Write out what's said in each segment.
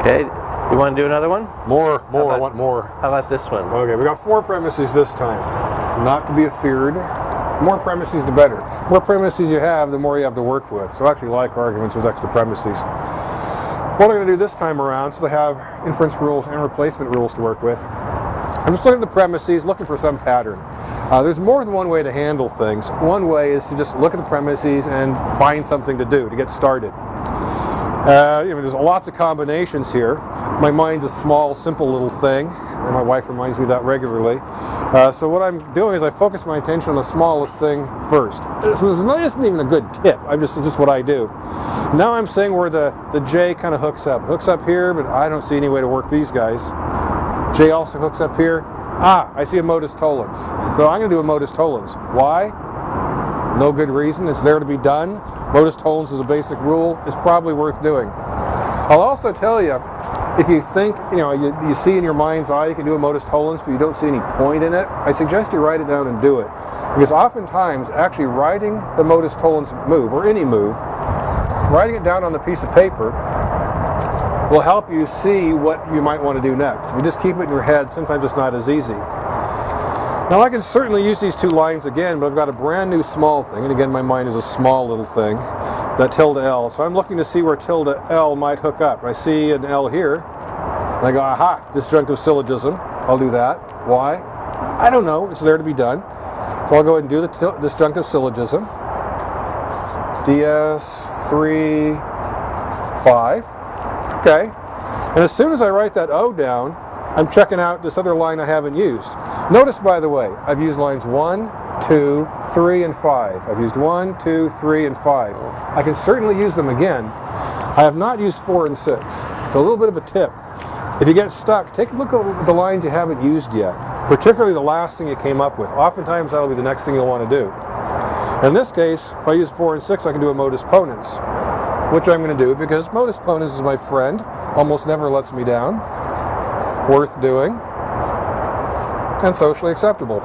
Okay, you want to do another one? More, more, about- I want more. How about this one? Okay, we got four premises this time. Not to be feared. More premises, the better. More premises you have, the more you have to work with. So I actually like arguments with extra premises. What I'm going to do this time around, since I have inference rules and replacement rules to work with, I'm just looking at the premises, looking for some pattern. Uh, there's more than one way to handle things. One way is to just look at the premises and find something to do to get started. Uh, you know, there's lots of combinations here. My mind's a small, simple little thing, and my wife reminds me that regularly. Uh, so what I'm doing is I focus my attention on the smallest thing first. This was- isn't even a good tip. I'm just just what I do. Now I'm seeing where the the J kind of hooks up. Hooks up here, but I don't see any way to work these guys. J also hooks up here. Ah, I see a modus tollens. So I'm going to do a modus tollens. Why? No good reason. It's there to be done. Modus tollens is a basic rule. It's probably worth doing. I'll also tell you, if you think, you know, you, you see in your mind's eye you can do a modus tollens, but you don't see any point in it, I suggest you write it down and do it. Because oftentimes, actually writing the modus tollens move, or any move, writing it down on the piece of paper will help you see what you might want to do next. If you just keep it in your head, sometimes it's not as easy. Now I can certainly use these two lines again, but I've got a brand new small thing, and again my mind is a small little thing, that tilde L. So I'm looking to see where tilde L might hook up. I see an L here, and I go, aha, disjunctive syllogism. I'll do that. Why? I don't know, it's there to be done. So I'll go ahead and do the disjunctive syllogism. DS3, 5. Okay. And as soon as I write that O down, I'm checking out this other line I haven't used. Notice, by the way, I've used lines 1, 2, 3, and 5. I've used 1, 2, 3, and 5. I can certainly use them again. I have not used 4 and 6. It's a little bit of a tip. If you get stuck, take a look at the lines you haven't used yet, particularly the last thing you came up with. Oftentimes that'll be the next thing you'll want to do. In this case, if I use 4 and 6, I can do a modus ponens, which I'm going to do because modus ponens is my friend, almost never lets me down, worth doing, and socially acceptable.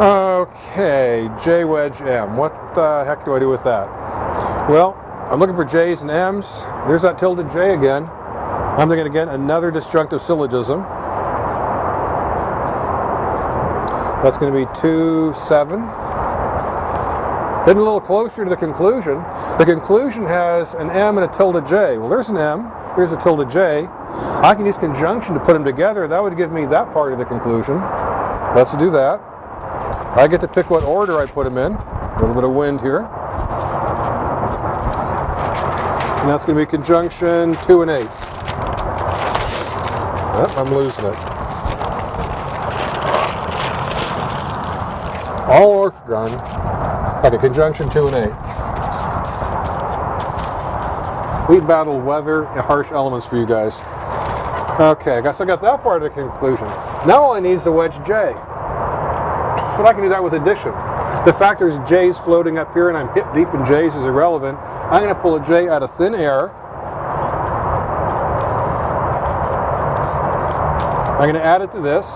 Okay, J wedge M. What the heck do I do with that? Well, I'm looking for J's and M's. There's that tilde J again. I'm thinking again, another disjunctive syllogism. That's going to be 2, 7. Getting a little closer to the conclusion. The conclusion has an M and a tilde J. Well, there's an M, there's a tilde J. I can use conjunction to put them together. That would give me that part of the conclusion. Let's do that. I get to pick what order I put them in. A little bit of wind here. And that's going to be conjunction 2 and 8. Yep, I'm losing it. All orthogon. Okay, conjunction 2 and 8. We battled weather and harsh elements for you guys. Okay, I guess I got that part of the conclusion. Now all I need is the wedge J. But I can do that with addition. The fact there's J's floating up here and I'm hip deep in J's is irrelevant. I'm going to pull a J out of thin air. I'm going to add it to this.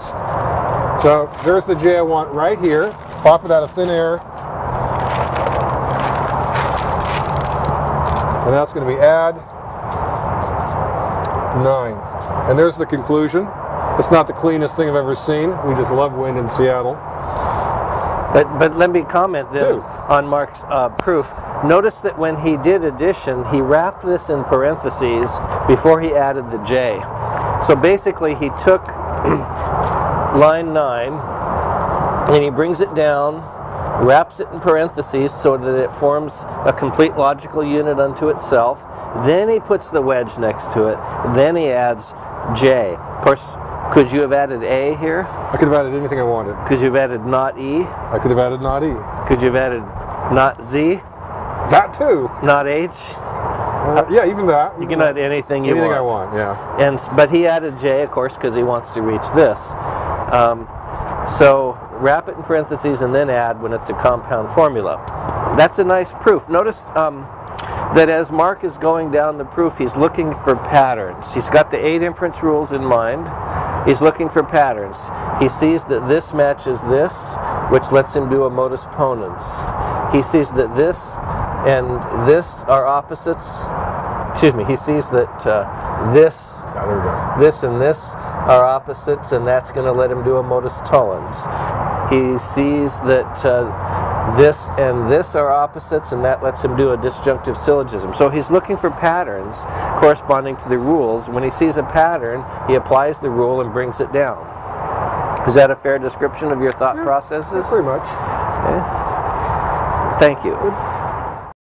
So there's the J I want right here. Pop it out of thin air. And that's going to be add 9. And there's the conclusion. It's not the cleanest thing I've ever seen. We just love wind in Seattle. But, but let me comment then on Mark's uh, proof. Notice that when he did addition, he wrapped this in parentheses before he added the J. So basically, he took line 9 and he brings it down, wraps it in parentheses so that it forms a complete logical unit unto itself. Then he puts the wedge next to it. Then he adds J. Of course, could you have added A here? I could have added anything I wanted. Could you have added not E? I could have added not E. Could you have added not Z? That too. Not H? Uh, yeah, even that. You can add anything you anything want. I want. Yeah. And but he added J, of course, because he wants to reach this. Um, so wrap it in parentheses and then add when it's a compound formula. That's a nice proof. Notice um, that as Mark is going down the proof, he's looking for patterns. He's got the eight inference rules in mind. He's looking for patterns. He sees that this matches this, which lets him do a modus ponens. He sees that this and this are opposites, excuse me, he sees that uh, this, Yeah, there we go. this and this are opposites, and that's going to let him do a modus tollens. He sees that uh, this and this are opposites, and that lets him do a disjunctive syllogism. So he's looking for patterns corresponding to the rules. When he sees a pattern, he applies the rule and brings it down. Is that a fair description of your thought processes? Pretty much. Okay. Thank you.